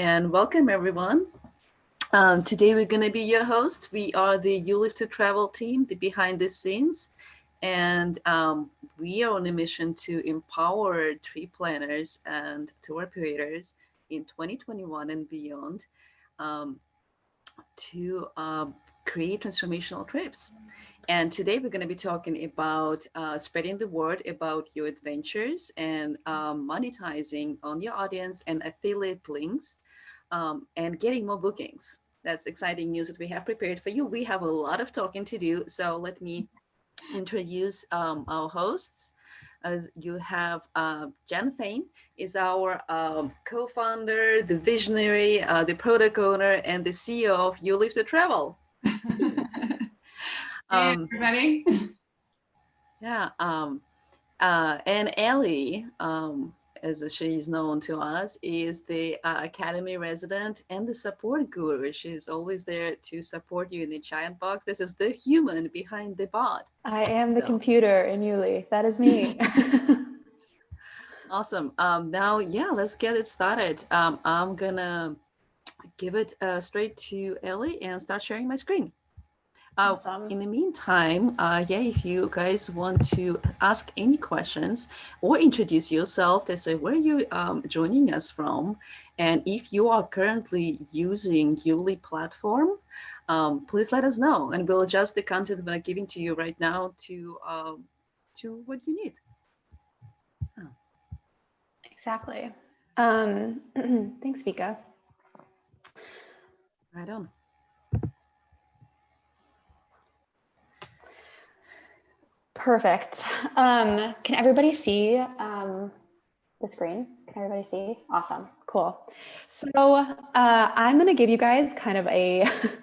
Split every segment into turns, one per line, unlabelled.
and welcome everyone. Um, today we're going to be your host. We are the You Live to Travel team, the behind the scenes, and um, we are on a mission to empower trip planners and tour operators in 2021 and beyond um, to um, create transformational trips. And today we're going to be talking about uh, spreading the word about your adventures and um, monetizing on your audience and affiliate links um, and getting more bookings. That's exciting news that we have prepared for you. We have a lot of talking to do. So let me introduce um, our hosts. As you have uh, Jen Fain is our um, co-founder, the visionary, uh, the product owner, and the CEO of You Live to Travel.
Hey, um, everybody.
Yeah, um, uh, and Ellie, um, as she's known to us, is the uh, Academy resident and the support guru. She's always there to support you in the giant box. This is the human behind the bot.
I am so. the computer in YouLi. That is me.
awesome. Um, now, yeah, let's get it started. Um, I'm gonna give it uh, straight to Ellie and start sharing my screen. Uh, awesome. In the meantime, uh, yeah, if you guys want to ask any questions or introduce yourself, to say where you um, joining us from, and if you are currently using YouLi platform, um, please let us know, and we'll adjust the content that I'm giving to you right now to um, to what you need.
Oh. Exactly. Um, thanks, Vika.
Right on.
Perfect. Um, can everybody see um, the screen? Can everybody see? Awesome. Cool. So uh, I'm going to give you guys kind of a,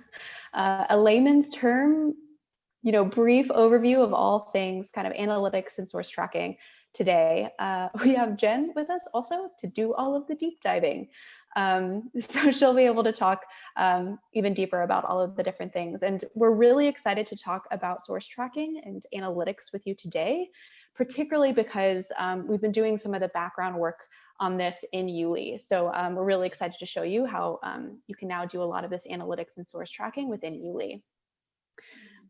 uh, a layman's term, you know, brief overview of all things kind of analytics and source tracking today. Uh, we have Jen with us also to do all of the deep diving. Um, so she'll be able to talk um, even deeper about all of the different things. And we're really excited to talk about source tracking and analytics with you today, particularly because um, we've been doing some of the background work on this in YouLi. So um, we're really excited to show you how um, you can now do a lot of this analytics and source tracking within YouLi.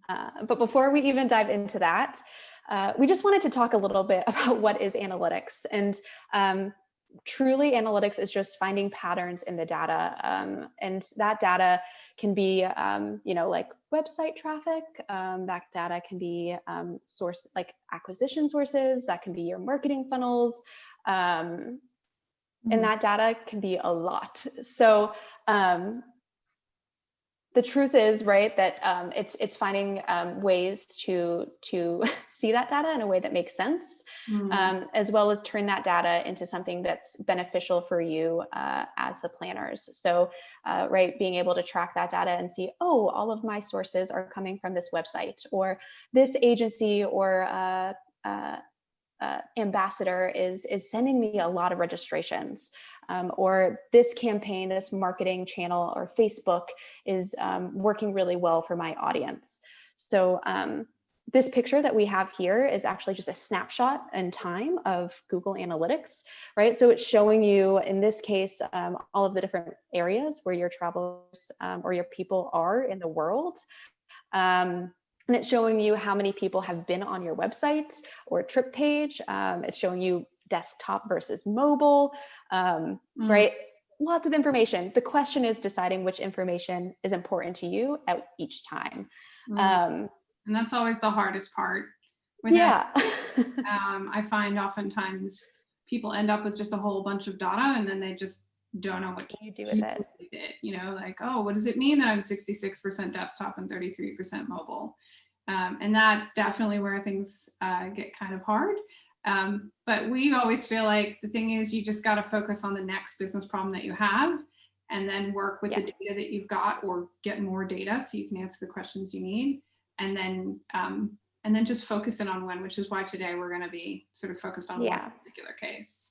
Uh, but before we even dive into that, uh, we just wanted to talk a little bit about what is analytics. And um, truly analytics is just finding patterns in the data um, and that data can be um, you know like website traffic um, that data can be um, source like acquisition sources that can be your marketing funnels mm. and mm-hmm. that data can be a lot so um, the truth is, right, that um, it's it's finding um, ways to to see that data in a way that makes sense, mm. um, as well as turn that data into something that's beneficial for you uh, as the planners. So, uh, right, being able to track that data and see, oh, all of my sources are coming from this website, or this agency, or uh, uh, uh ambassador is is sending me a lot of registrations um, or this campaign, this marketing channel or Facebook is um, working really well for my audience. So um, this picture that we have here is actually just a snapshot in time of Google Analytics, right? So it's showing you, in this case, um, all of the different areas where your travelers um, or your people are in the world. Um, and it's showing you how many people have been on your website or trip page. Um, it's showing you desktop versus mobile, um, mm. right? Lots of information. The question is deciding which information is important to you at each time.
Mm. Um, and that's always the hardest part.
With yeah.
um, I find oftentimes people end up with just a whole bunch of data and then they just don't know what
you do with it.
with it. You know, like, oh, what does it mean that I'm 66% desktop and 33% mobile? Um, and that's definitely where things uh, get kind of hard. Um, but we always feel like the thing is you just got to focus on the next business problem that you have and then work with yeah. the data that you've got or get more data so you can answer the questions you need and then um, and then just focus in on one which is why today we're going to be sort of focused on yeah. one particular case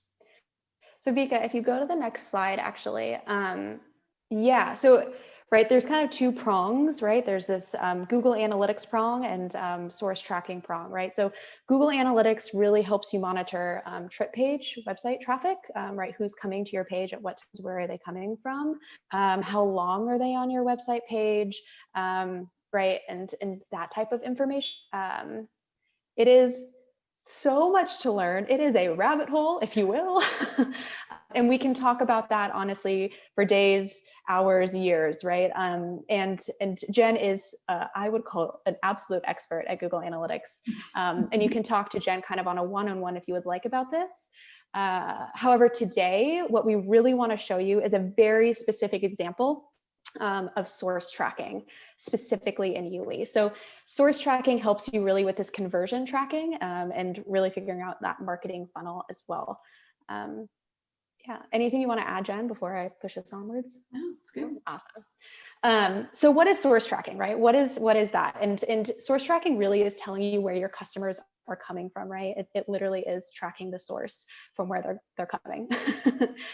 so Vika if you go to the next slide actually um, yeah so right, there's kind of two prongs, right? There's this um, Google Analytics prong and um, source tracking prong, right? So Google Analytics really helps you monitor um, trip page website traffic, um, right? Who's coming to your page at what times, where are they coming from? Um, how long are they on your website page, um, right? And, and that type of information. it is so much to learn. It is a rabbit hole, if you will. and we can talk about that honestly for days, hours, years, right? Um, and and Jen is, uh, I would call an absolute expert at Google Analytics. Um, and you can talk to Jen kind of on a one-on-one -on -one if you would like about this. Uh, however, today, what we really want to show you is a very specific example um, of source tracking, specifically in YouLi. So source tracking helps you really with this conversion tracking um, and really figuring out that marketing funnel as well. Um, yeah, anything you want to add, Jen, before I push this onwards?
No, it's good.
Awesome. Um, so what is source tracking, right? What is what is that? And, and source tracking really is telling you where your customers are coming from, right? It, it literally is tracking the source from where they're, they're coming.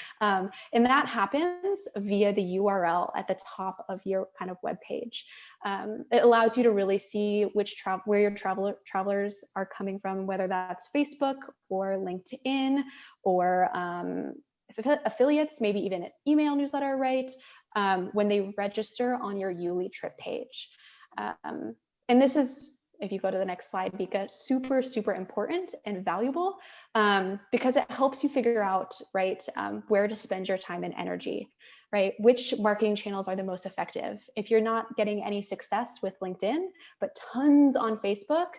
um, and that happens via the URL at the top of your kind of web page. Um, it allows you to really see which travel where your traveler travelers are coming from, whether that's Facebook or LinkedIn or um, affiliates, maybe even an email newsletter, right? Um, when they register on your YouLi trip page. Um, and this is if you go to the next slide, Vika, super, super important and valuable um, because it helps you figure out, right, um, where to spend your time and energy, right? Which marketing channels are the most effective? If you're not getting any success with LinkedIn, but tons on Facebook,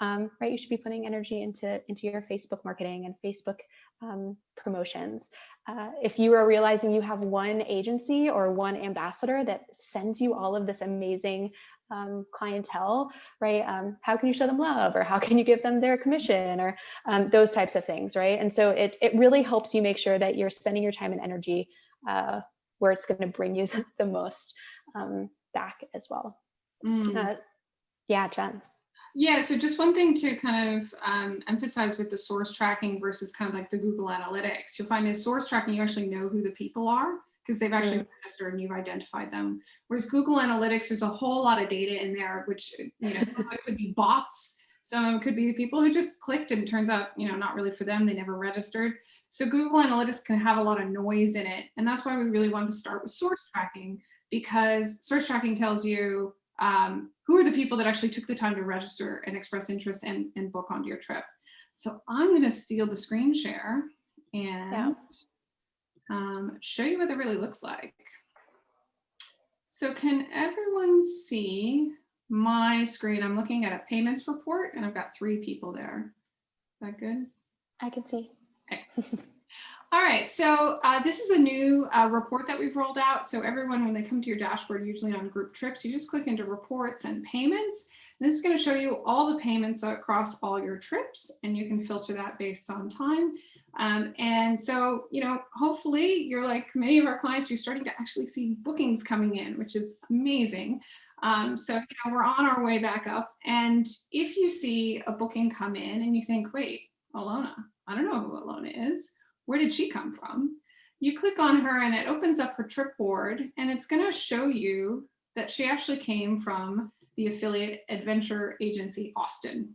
um, right, you should be putting energy into, into your Facebook marketing and Facebook um, promotions. Uh, if you are realizing you have one agency or one ambassador that sends you all of this amazing um, clientele, right? Um, how can you show them love or how can you give them their commission or um, those types of things, right? And so it, it really helps you make sure that you're spending your time and energy uh, where it's going to bring you the, the most um, back as well. Mm. Uh, yeah, Jen.
Yeah, so just one thing to kind of um, emphasize with the source tracking versus kind of like the Google Analytics, you'll find in source tracking, you actually know who the people are because they've actually mm. registered and you've identified them. Whereas Google Analytics, there's a whole lot of data in there, which you know, it could be bots. Some it could be the people who just clicked and turns out, you know, not really for them, they never registered. So Google Analytics can have a lot of noise in it. And that's why we really want to start with source tracking because source tracking tells you um, who are the people that actually took the time to register and express interest and, and book onto your trip. So I'm going to steal the screen share and yeah um, show you what that really looks like. So can everyone see my screen? I'm looking at a payments report and I've got three people there. Is that good?
I can see.
Okay. All right, so uh, this is a new uh, report that we've rolled out. So everyone, when they come to your dashboard, usually on group trips, you just click into reports and payments. And this is going to show you all the payments across all your trips, and you can filter that based on time. Um, and so, you know, hopefully you're like many of our clients, you're starting to actually see bookings coming in, which is amazing. Um, so, you know, we're on our way back up. And if you see a booking come in and you think, wait, Alona, I don't know who Alona is where did she come from? You click on her and it opens up her trip board and it's going to show you that she actually came from the affiliate adventure agency Austin.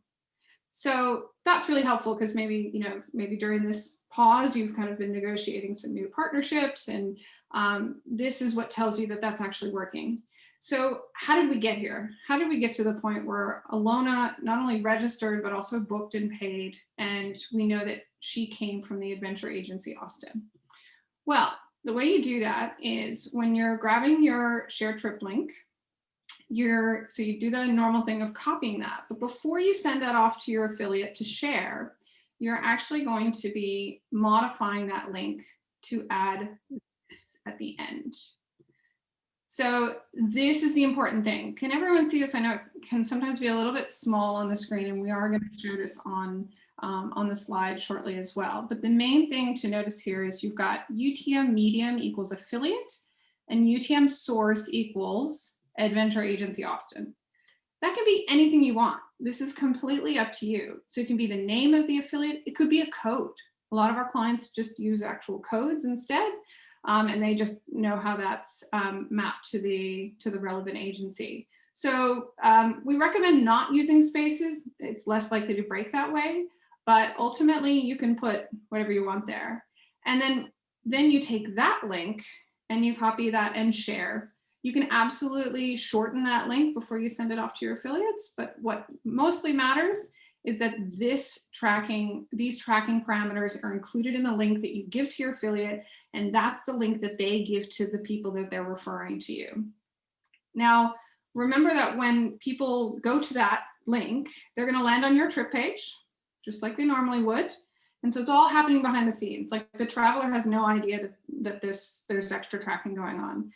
So that's really helpful because maybe, you know, maybe during this pause, you've kind of been negotiating some new partnerships and um, this is what tells you that that's actually working. So how did we get here? How did we get to the point where Alona not only registered, but also booked and paid? And we know that she came from the adventure agency Austin. Well, the way you do that is when you're grabbing your share trip link, you're, so you do the normal thing of copying that. But before you send that off to your affiliate to share, you're actually going to be modifying that link to add this at the end. So this is the important thing. Can everyone see this? I know it can sometimes be a little bit small on the screen and we are going to show this on, um, on the slide shortly as well. But the main thing to notice here is you've got UTM medium equals affiliate and UTM source equals adventure agency Austin. That can be anything you want. This is completely up to you. So it can be the name of the affiliate. It could be a code. A lot of our clients just use actual codes instead. Um, and they just know how that's um, mapped to the to the relevant agency. So um, we recommend not using spaces. It's less likely to break that way, but ultimately you can put whatever you want there. And then, then you take that link and you copy that and share. You can absolutely shorten that link before you send it off to your affiliates, but what mostly matters is that this tracking, these tracking parameters are included in the link that you give to your affiliate, and that's the link that they give to the people that they're referring to you. Now, remember that when people go to that link, they're gonna land on your trip page, just like they normally would. And so it's all happening behind the scenes. Like the traveler has no idea that, that this there's extra tracking going on.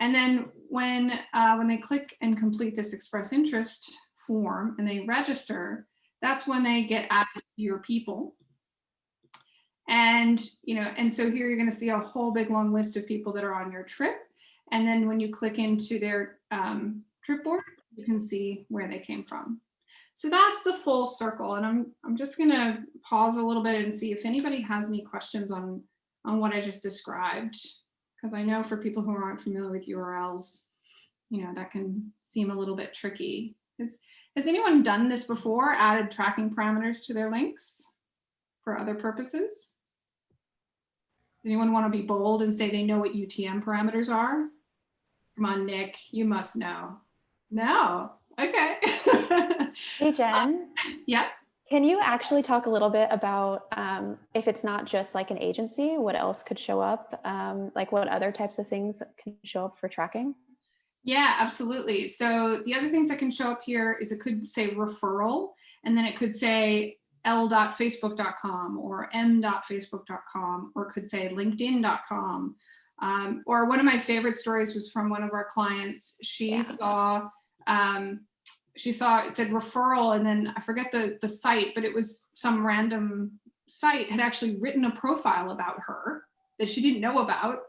And then when, uh, when they click and complete this express interest form and they register, that's when they get added to your people. And, you know, and so here you're going to see a whole big long list of people that are on your trip. And then when you click into their um, trip board, you can see where they came from. So that's the full circle. And I'm, I'm just going to pause a little bit and see if anybody has any questions on, on what I just described. Because I know for people who aren't familiar with URLs, you know, that can seem a little bit tricky. Is, has anyone done this before, added tracking parameters to their links for other purposes? Does anyone want to be bold and say they know what UTM parameters are? Come on, Nick, you must know. No, okay.
hey, Jen.
Uh, yeah.
Can you actually talk a little bit about um, if it's not just like an agency, what else could show up? Um, like what other types of things can show up for tracking?
Yeah, absolutely. So the other things that can show up here is it could say referral, and then it could say l.facebook.com or m.facebook.com, or it could say linkedin.com. Um, or one of my favorite stories was from one of our clients. She yeah. saw, um, she saw, it said referral, and then I forget the, the site, but it was some random site had actually written a profile about her that she didn't know about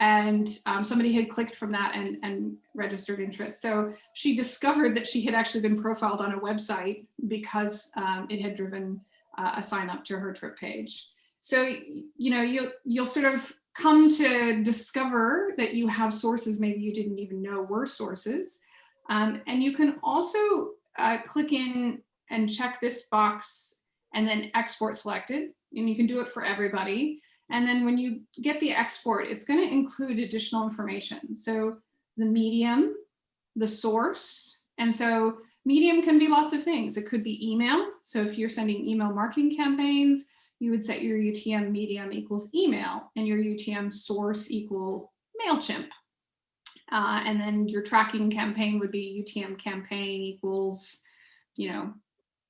and um, somebody had clicked from that and, and registered interest. So she discovered that she had actually been profiled on a website because um, it had driven uh, a sign up to her trip page. So, you know, you'll, you'll sort of come to discover that you have sources maybe you didn't even know were sources. Um, and you can also uh, click in and check this box and then export selected. And you can do it for everybody. And then when you get the export, it's going to include additional information. So the medium, the source. And so medium can be lots of things. It could be email. So if you're sending email marketing campaigns, you would set your UTM medium equals email and your UTM source equal MailChimp. Uh, and then your tracking campaign would be UTM campaign equals, you know,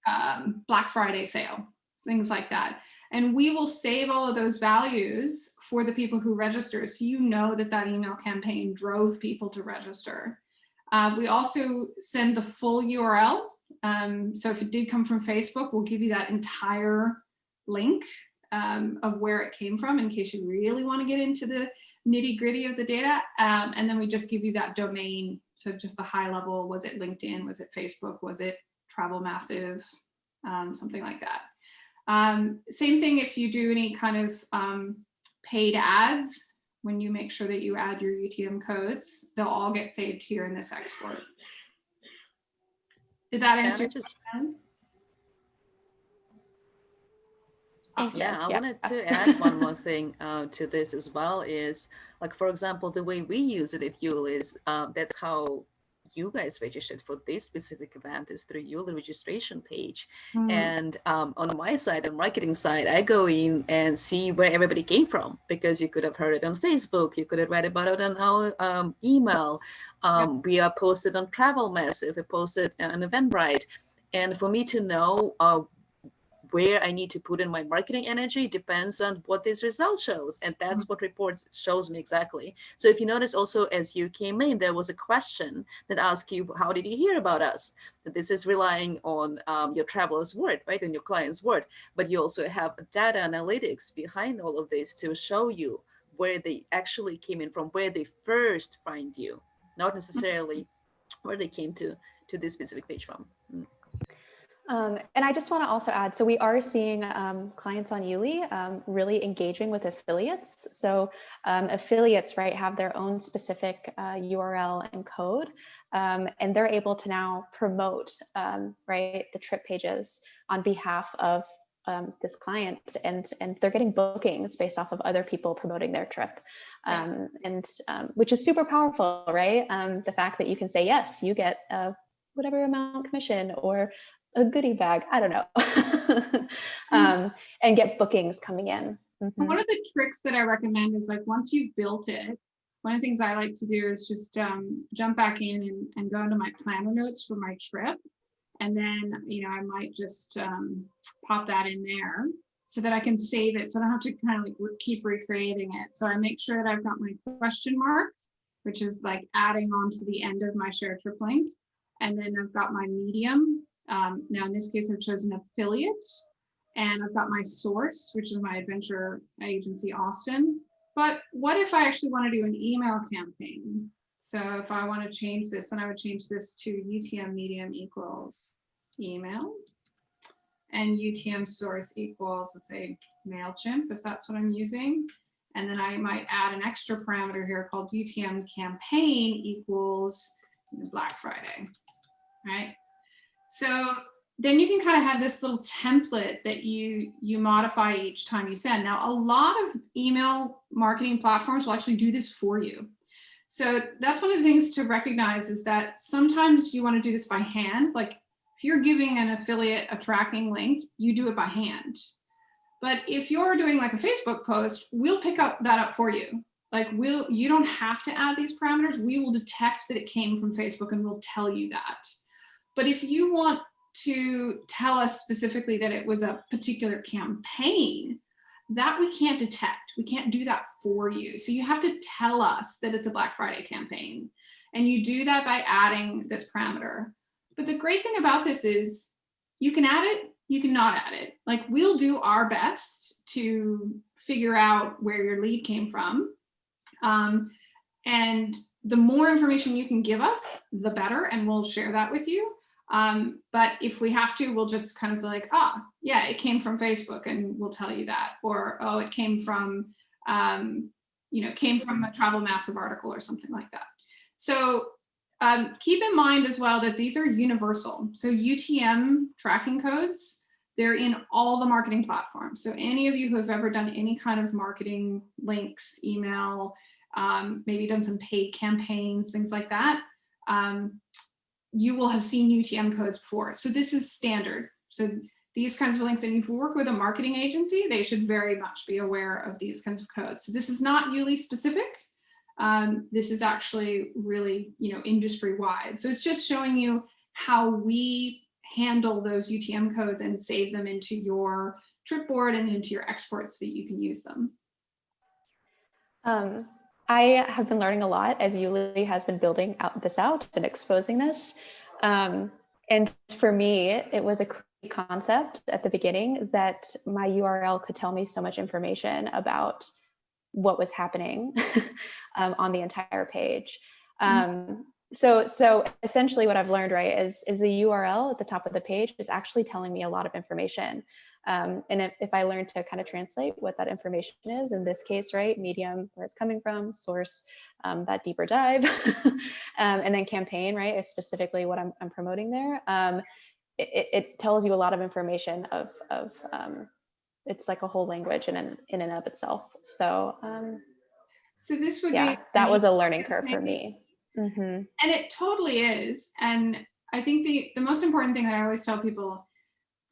um, Black Friday sale things like that. And we will save all of those values for the people who register. So you know that that email campaign drove people to register. Uh, we also send the full URL. Um, so if it did come from Facebook, we'll give you that entire link um, of where it came from in case you really want to get into the nitty gritty of the data. Um, and then we just give you that domain. So just the high level, was it LinkedIn? Was it Facebook? Was it Travel Massive? Um, something like that. Um, same thing if you do any kind of um, paid ads, when you make sure that you add your UTM codes, they'll all get saved here in this export. Did that answer your just, question?
Awesome. Yeah, I yeah. wanted to add one more thing uh, to this as well is like, for example, the way we use it at YouLi is uh, that's how you guys registered for this specific event is through your registration page. Mm. And um, on my side, the marketing side, I go in and see where everybody came from because you could have heard it on Facebook, you could have read about it on our um, email. Um, We are posted on Travel Massive, we posted on Eventbrite. And for me to know uh, where I need to put in my marketing energy depends on what this result shows. And that's mm-hmm. what reports shows me exactly. So if you notice also as you came in, there was a question that asked you, how did you hear about us? That this is relying on um, your traveler's word, right? And your client's word, but you also have data analytics behind all of this to show you where they actually came in from, where they first find you, not necessarily where they came to, to this specific page from.
Um, and I just want to also add, so we are seeing um, clients on YouLi um, really engaging with affiliates. So um, affiliates, right, have their own specific uh, URL and code, um, and they're able to now promote, um, right, the trip pages on behalf of this client, and and they're getting bookings based off of other people promoting their trip, and which is super powerful, right? the fact that you can say yes, you get a whatever amount commission or a goodie bag, I don't know,
Hmm.
um, and get bookings coming in. Mhm.
One of the tricks that I recommend is like, once you've built it, one of the things I like to do is just um, jump back in and, and go into my planner notes for my trip. And then, you know, I might just um, pop that in there so that I can save it. So I don't have to kind of like keep recreating it. So I make sure that I've got my question mark, which is like adding on to the end of my share trip link. And then I've got my medium. Um, now in this case, I've chosen affiliate and I've got my source, which is my adventure agency, Austin. But what if I actually want to do an email campaign? So if I want to change this, and I would change this to UTM medium equals email and UTM source equals, let's say MailChimp, if that's what I'm using. And then I might add an extra parameter here called UTM campaign equals Black Friday, right? So then you can kind of have this little template that you you modify each time you send. Now, a lot of email marketing platforms will actually do this for you. So that's one of the things to recognize is that sometimes you want to do this by hand. Like if you're giving an affiliate a tracking link, you do it by hand. But if you're doing like a Facebook post, we'll pick up that up for you. Like we'll, you don't have to add these parameters. We will detect that it came from Facebook and we'll tell you that. But if you want to tell us specifically that it was a particular campaign, that we can't detect. We can't do that for you. So you have to tell us that it's a Black Friday campaign. And you do that by adding this parameter. But the great thing about this is you can add it, you can not add it. Like we'll do our best to figure out where your lead came from. Um, and the more information you can give us, the better, and we'll share that with you. Um, but if we have to, we'll just kind of be like, ah, yeah, it came from Facebook and we'll tell you that. Or, oh, it came from, um, you know, came from a travel massive article or something like that. So um, keep in mind as well that these are universal. So UTM tracking codes, they're in all the marketing platforms. So any of you who have ever done any kind of marketing links, email, um, maybe done some paid campaigns, things like that, um, you will have seen UTM codes before. So this is standard. So these kinds of links, and if you work with a marketing agency, they should very much be aware of these kinds of codes. So this is not YouLi specific. Um, this is actually really, you know, industry wide. So it's just showing you how we handle those UTM codes and save them into your trip board and into your exports so that you can use them.
Um, I have been learning a lot as YouLi has been building out this out and exposing this. Um, and for me, it was a concept at the beginning that my URL could tell me so much information about what was happening um, on the entire page. Mm-hmm. Um, so, so essentially what I've learned, right, is, is the URL at the top of the page is actually telling me a lot of information. Um, and if, if I learn to kind of translate what that information is, in this case, right, medium, where it's coming from, source, um, that deeper dive, um, and then campaign, right, is specifically what I'm, I'm promoting there. Um, it, it, tells you a lot of information of, of um, it's like a whole language in and, in and of itself. So, um,
so this would
yeah,
be
that was a learning curve for me. Mm -hmm.
And it totally is. And I think the, the most important thing that I always tell people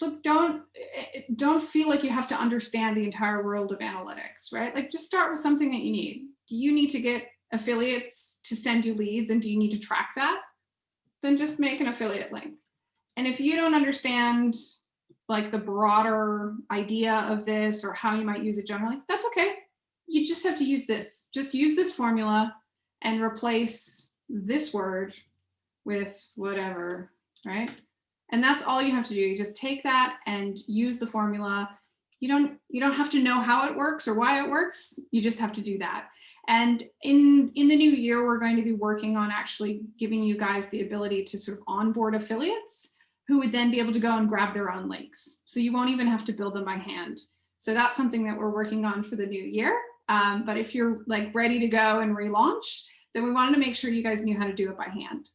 look don't eh, don't feel like you have to understand the entire world of analytics right? Like just start with something that you need. Do you need to get affiliates to send you leads and do you need to track that? Then just make an affiliate link. And if you don't understand like the broader idea of this or how you might use it generally that's okay. You just have to use this. Just use this formula and replace this word with whatever right and that's all you have to do. You just take that and use the formula. You don't you don't have to know how it works or why it works. You just have to do that. And in, in the new year, we're going to be working on actually giving you guys the ability to sort of onboard affiliates. who would then be able to go and grab their own links. So you won't even have to build them by hand. So that's something that we're working on for the new year. Um, but if you're like ready to go and relaunch, then we wanted to make sure you guys knew how to do it by hand.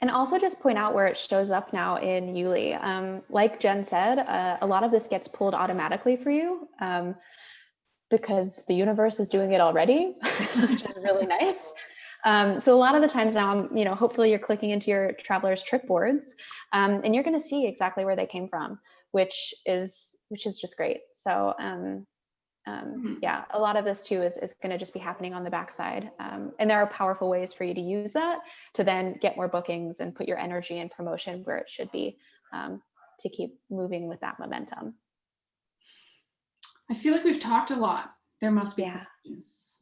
And also just point out where it shows up now in YouLi. Um, like Jen said, uh, a lot of this gets pulled automatically for you um, because the universe is doing it already, which is really nice. Um, so a lot of the times now, I'm, you know, hopefully you're clicking into your traveler's trip boards um, and you're going to see exactly where they came from, which is which is just great. So um,
Mhm.
yeah, a lot of this too is, is going to just be happening on the backside. Um, and there are powerful ways for you to use that to then get more bookings and put your energy and promotion where it should be um, to keep moving with that momentum.
I feel like we've talked a lot. There must be
Yeah.
questions.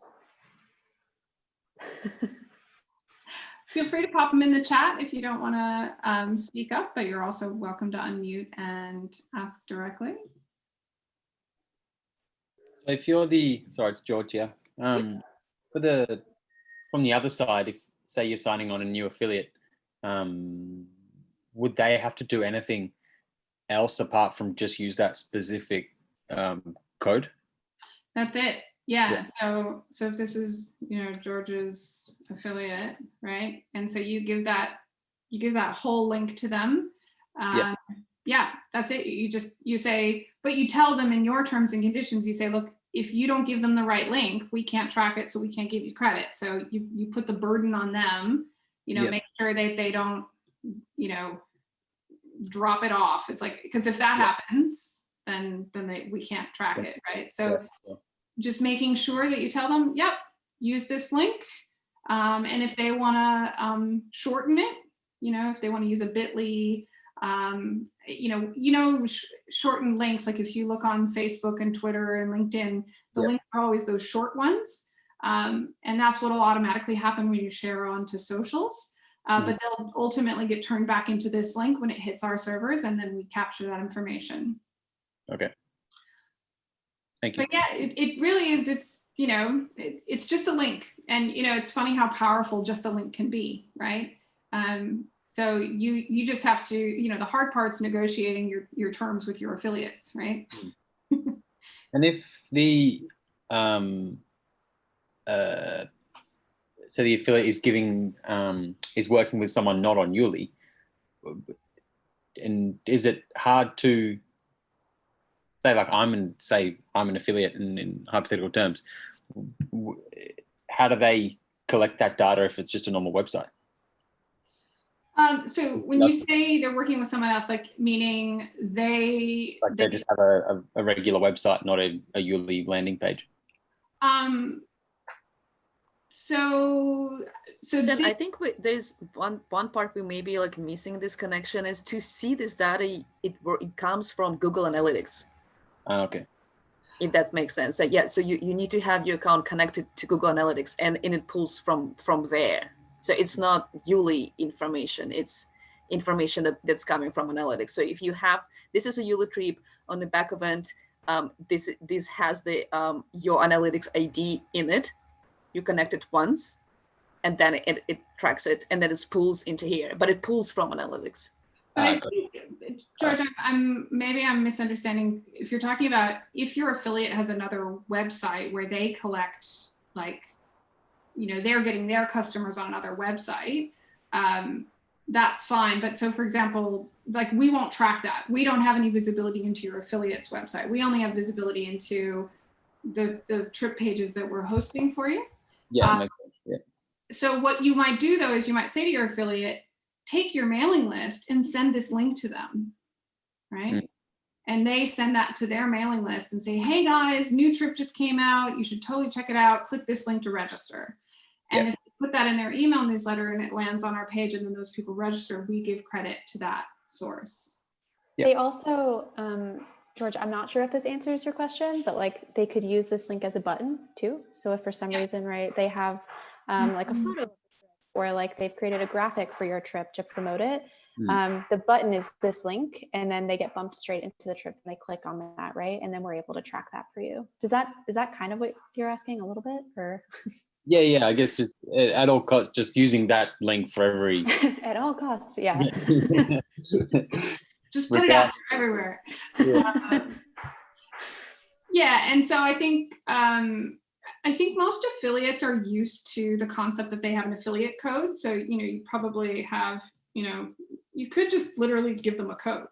Feel free to pop them in the chat if you don't want to um, speak up, but you're also welcome to unmute and ask directly.
So if you're the, sorry, it's Georgia. Um, for the, from the other side, if say you're signing on a new affiliate, um, would they have to do anything else apart from just use that specific um, code?
That's it. Yeah.
Yeah.
So, so if this is, you know, George's affiliate, right? And so you give that, you give that whole link to them. Um, yeah, that's it. You just, you say, but you tell them in your terms and conditions, you say, look, if you don't give them the right link, we can't track it, so we can't give you credit. So you, you put the burden on them, you know,
Yeah.
make sure that they don't, you know, drop it off. It's like, because if that
Yeah.
happens, then, then they, we can't track
Yeah.
it, right? So
Yeah, yeah.
just making sure that you tell them, yep, use this link. Um, and if they want to um, shorten it, you know, if they want to use a bit.ly, um, you know, you know, sh shortened links, like if you look on Facebook and Twitter and LinkedIn, the
Yep.
links are always those short ones. Um, and that's what will automatically happen when you share onto socials. Uh,
Mhm.
But they'll ultimately get turned back into this link when it hits our servers and then we capture that information.
Okay. Thank you.
But yeah, it, it really is, it's, you know, it, it's just a link. And, you know, it's funny how powerful just a link can be, right? Um, so you, you just have to, you know, the hard part's negotiating your, your terms with your affiliates, right?
And if the, um, uh, so the affiliate is giving, um, is working with someone not on YouLi, and is it hard to say like I'm an say I'm an affiliate in, in hypothetical terms, how do they collect that data if it's just a normal website?
Um, so when you say they're working with someone else, like meaning they,
Like they just have a, a, a regular website, not a, a YouLi landing page.
um, so, so
Then I think we, there's one one part we may be like missing this connection is to see this data. It it comes from Google Analytics.
Ah, okay.
if that makes sense. So yeah, so you, you need to have your account connected to Google Analytics and, and it pulls from from there. So it's not YouLi information, it's information that, that's coming from analytics. So if you have, this is a YouLi trip on the back event, um, this this has the um, your analytics ID in it. You connect it once and then it, it tracks it and then it pulls into here, but it pulls from analytics.
But I
Ah,
think, George, I'm- I'm, maybe I'm misunderstanding. If you're talking about, if your affiliate has another website where they collect, like, you know, they're getting their customers on another website, um, that's fine. But so for example, like we won't track that. We don't have any visibility into your affiliate's website. We only have visibility into the, the trip pages that we're hosting for you.
Yeah, sense. yeah.
So what you might do though is you might say to your affiliate, take your mailing list and send this link to them, right?
Mm.
And they send that to their mailing list and say, hey guys, new trip just came out. You should totally check it out. Click this link to register. And if you put that in their email newsletter and it lands on our page and then those people register, we give credit to that source.
Yeah.
They also, um, George, I'm not sure if this answers your question, but like they could use this link as a button too. So if for some
Yeah.
reason, right, they have um, like a
Mhm.
photo or like they've created a graphic for your trip to promote it,
Mm.
um, the button is this link and then they get bumped straight into the trip and they click on that, right? And then we're able to track that for you. Does that, is that kind of what you're asking a little bit or?
Yeah, yeah. I guess just uh, at all costs, just using that link for every.
At all costs, yeah.
Just put it out there everywhere. Um, yeah, and so I think um, I think most affiliates are used to the concept that they have an affiliate code. So you know, you probably have you know, you could just literally give them a code,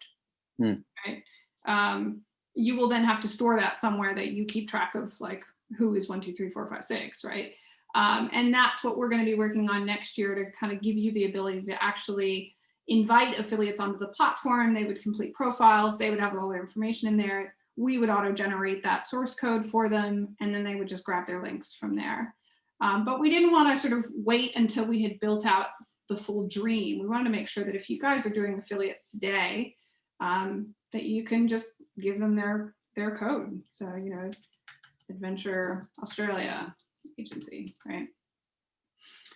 Hmm.
right? Um, you will then have to store that somewhere that you keep track of, like who is one, two, three, four, five, six, right? Um, and that's what we're going to be working on next year to kind of give you the ability to actually invite affiliates onto the platform. They would complete profiles. They would have all their information in there. We would auto generate that source code for them, and then they would just grab their links from there. Um, but we didn't want to sort of wait until we had built out the full dream. We wanted to make sure that if you guys are doing affiliates today, um, that you can just give them their their code. So, you know, Adventure Australia agency, right?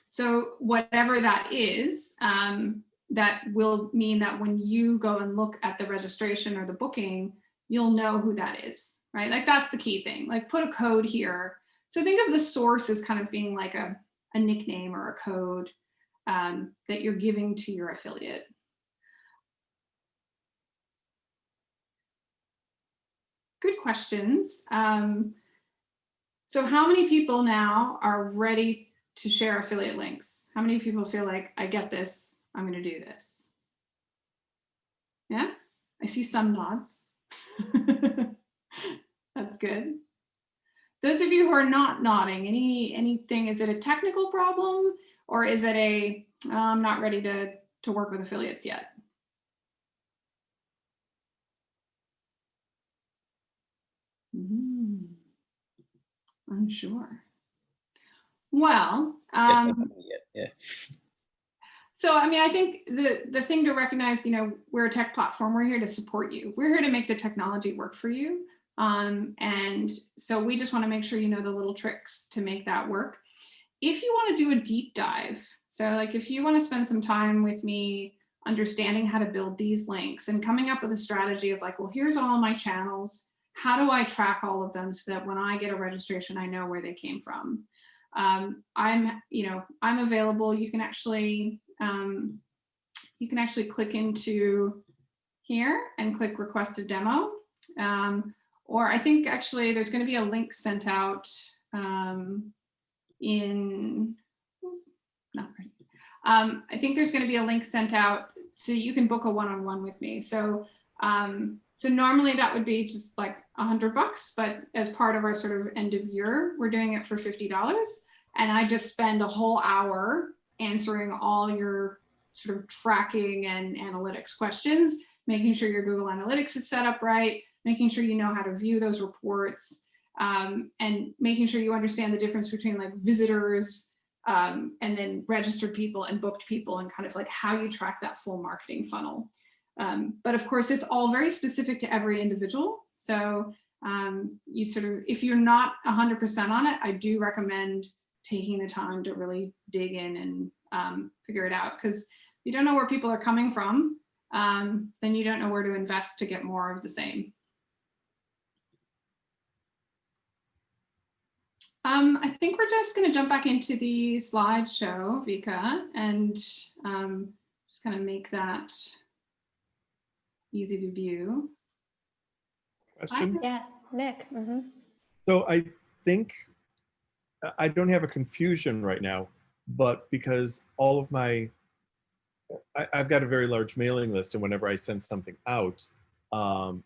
So whatever that is, um, that will mean that when you go and look at the registration or the booking, you'll know who that is, right? Like that's the key thing, like put a code here. So think of the source as kind of being like a, a nickname or a code um, that you're giving to your affiliate. Good questions. Um, so how many people now are ready to share affiliate links? How many people feel like I get this, I'm gonna do this? Yeah, I see some nods. That's good. Those of you who are not nodding, any anything, is it a technical problem or is it a, "Oh, I'm not ready to, to work with affiliates yet? Unsure. Well,
Yeah,
um,
yeah, yeah.
so I mean, I think the the thing to recognize, you know, we're a tech platform. We're here to support you. We're here to make the technology work for you. Um, and so we just want to make sure you know the little tricks to make that work. If you want to do a deep dive, so like if you want to spend some time with me understanding how to build these links and coming up with a strategy of like, well, here's all my channels. How do I track all of them so that when I get a registration, I know where they came from? Um, I'm, you know, I'm available. You can actually, um, you can actually click into here and click request a demo. Um, or I think actually there's going to be a link sent out um, in, not right. Um, I think there's going to be a link sent out so you can book a one-on-one with me. So, um, so normally that would be just like a hundred bucks, but as part of our sort of end of year, we're doing it for $50. And I just spend a whole hour answering all your sort of tracking and analytics questions, making sure your Google Analytics is set up right, making sure you know how to view those reports, um, and making sure you understand the difference between like visitors um, and then registered people and booked people and kind of like how you track that full marketing funnel. Um, but of course, it's all very specific to every individual. So um, you sort of, if you're not 100% on it, I do recommend taking the time to really dig in and um, figure it out. Because you don't know where people are coming from, um, then you don't know where to invest to get more of the same. Um, I think we're just going to jump back into the slideshow, Vika, and um, just kind of make that easy to view.
Question.
Yeah, Nick. mhm.
So I think I- I don't have a confusion right now, but because all of my, I, I've got a very large mailing list, and whenever I send something out, um,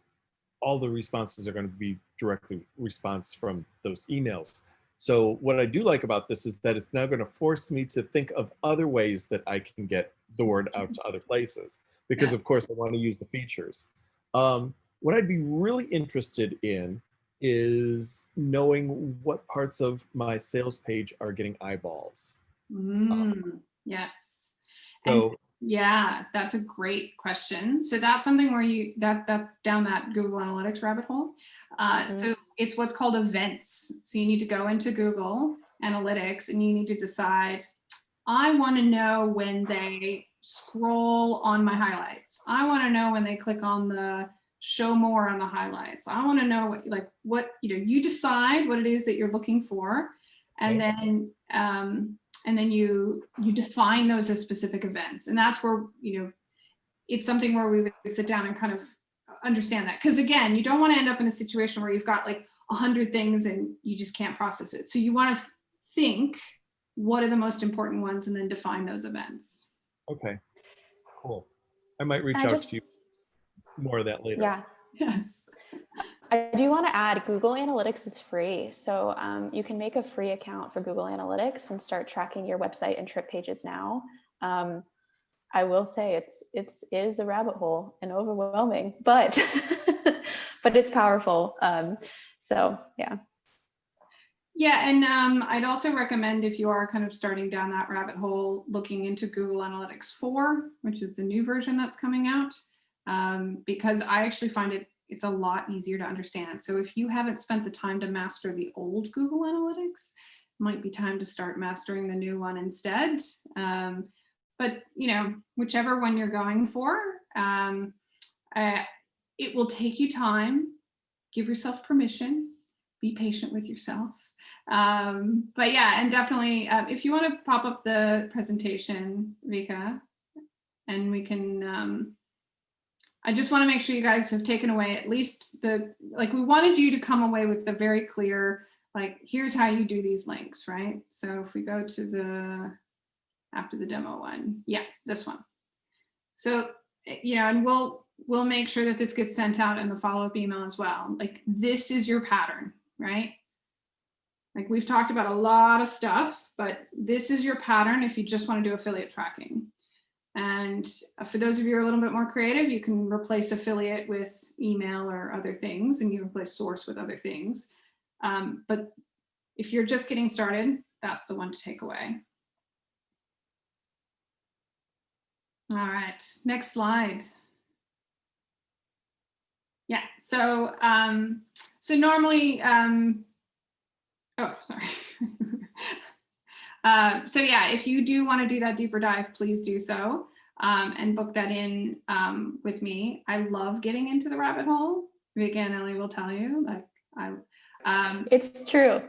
all the responses are going to be directly response from those emails. So what I do like about this is that it's now going to force me to think of other ways that I can get the word out to other places, because of course I want to use the features. Um, what I'd be really interested in is knowing what parts of my sales page are getting eyeballs.
Mm, yes. And
So
Yeah, that's a great question. So that's something where you that that's down that Google Analytics rabbit hole. Uh, So it's what's called events. So you need to go into Google Analytics and you need to decide. I want to know when they scroll on my highlights. I want to know when they click on the show more on the highlights. I want to know what like what you know. You decide what it is that you're looking for, And
Okay.
then, um, and then you, you define those as specific events. And that's where, you know, it's something where we would sit down and kind of understand that. Because again, you don't want to end up in a situation where you've got like a hundred things and you just can't process it. So you want to think, what are the most important ones and then define those events.
Okay, cool. I might reach
I
out
just-
to you more of that later.
Yeah.
Yes.
I do want to add Google Analytics is free. So um, you can make a free account for Google Analytics and start tracking your website and trip pages now. Um, I will say it's it's is a rabbit hole and overwhelming, but but it's powerful. Um, so yeah.
Yeah, and um, I'd also recommend if you are kind of starting down that rabbit hole, looking into Google Analytics 4, which is the new version that's coming out, um, because I actually find it it's a lot easier to understand. So if you haven't spent the time to master the old Google Analytics, might be time to start mastering the new one instead. Um, but you know, whichever one you're going for, um, uh, it will take you time. Give yourself permission. Be patient with yourself. Um, but yeah, and definitely, um, if you want to pop up the presentation, Vika, and we can, um, I just want to make sure you guys have taken away at least the, like we wanted you to come away with the very clear, like, here's how you do these links, right? So if we go to the, after the demo one, yeah, this one. So, eh, you know, and we'll, we'll make sure that this gets sent out in the follow-up email as well. Like, this is your pattern, right? Like we've talked about a lot of stuff, but this is your pattern if you just want to do affiliate tracking. And uh, for those of you who are a little bit more creative, you can replace affiliate with email or other things, and you replace source with other things. Um, but if you're just getting started, that's the one to take away. All right, next slide. Yeah, so um, so normally, um, oh, sorry. uh, so yeah, if you do want to do that deeper dive, please do so um, and book that in um, with me. I love getting into the rabbit hole. And Ellie will tell you, like I, um,
It's true.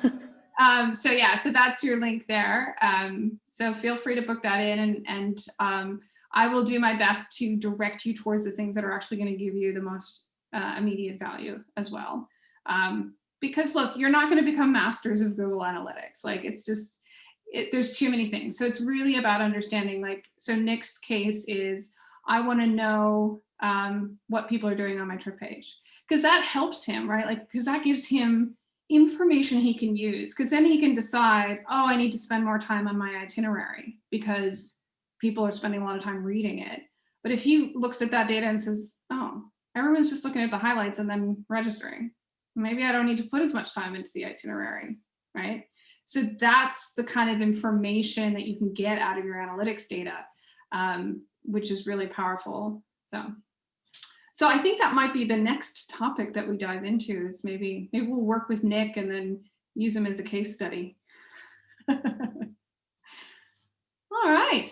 um, so yeah, so that's your link there. Um, so feel free to book that in and, and um, I will do my best to direct you towards the things that are actually going to give you the most uh, immediate value as well. Um, because look, you're not going to become masters of Google Analytics. Like it's just, it, there's too many things. So it's really about understanding like, so Nick's case is, I want to know um, what people are doing on my trip page because that helps him, right? Like, because that gives him information he can use because then he can decide, oh, I need to spend more time on my itinerary because people are spending a lot of time reading it. But if he looks at that data and says, oh, everyone's just looking at the highlights and then registering, maybe I don't need to put as much time into the itinerary, right? So that's the kind of information that you can get out of your analytics data, um, which is really powerful. So, so I think that might be the next topic that we dive into is maybe, maybe we'll work with Nick and then use him as a case study. All right.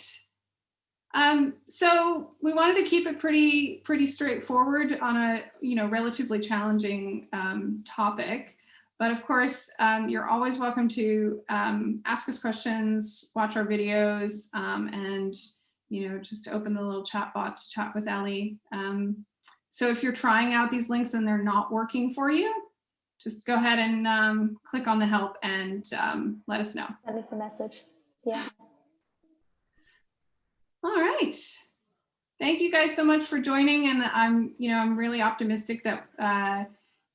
Um, so we wanted to keep it pretty, pretty straightforward on a, you know, relatively challenging um, topic. But of course, um, you're always welcome to um, ask us questions, watch our videos, um, and, you know, just open the little chat bot to chat with Ellie. Um, so if you're trying out these links and they're not working for you, just go ahead and click on the help and let us know.
Send us a message. Yeah.
All right. Thank you guys so much for joining. And I'm, you know, I'm really optimistic that, uh,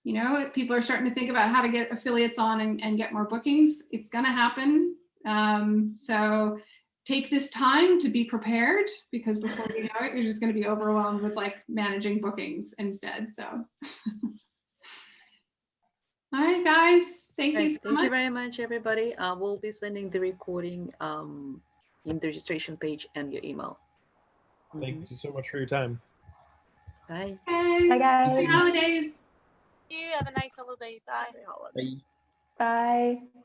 you know, people are starting to think about how to get affiliates on and, and get more bookings. It's going to happen. Um, so take this time to be prepared because before you know it, you're just going to be overwhelmed with like managing bookings instead. So, all right, guys. Thank you so
thank
much.
you very much, everybody. Uh, we'll be sending the recording um, in the registration page and your email.
Thank
Mhm.
you so much for your time.
Bye.
Guys.
Bye,
Happy holidays.
you. Have a nice holiday. Bye.
Bye.
Bye.